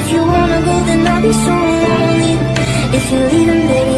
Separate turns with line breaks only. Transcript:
If you wanna go, then I'll be so lonely. If you're leaving, baby,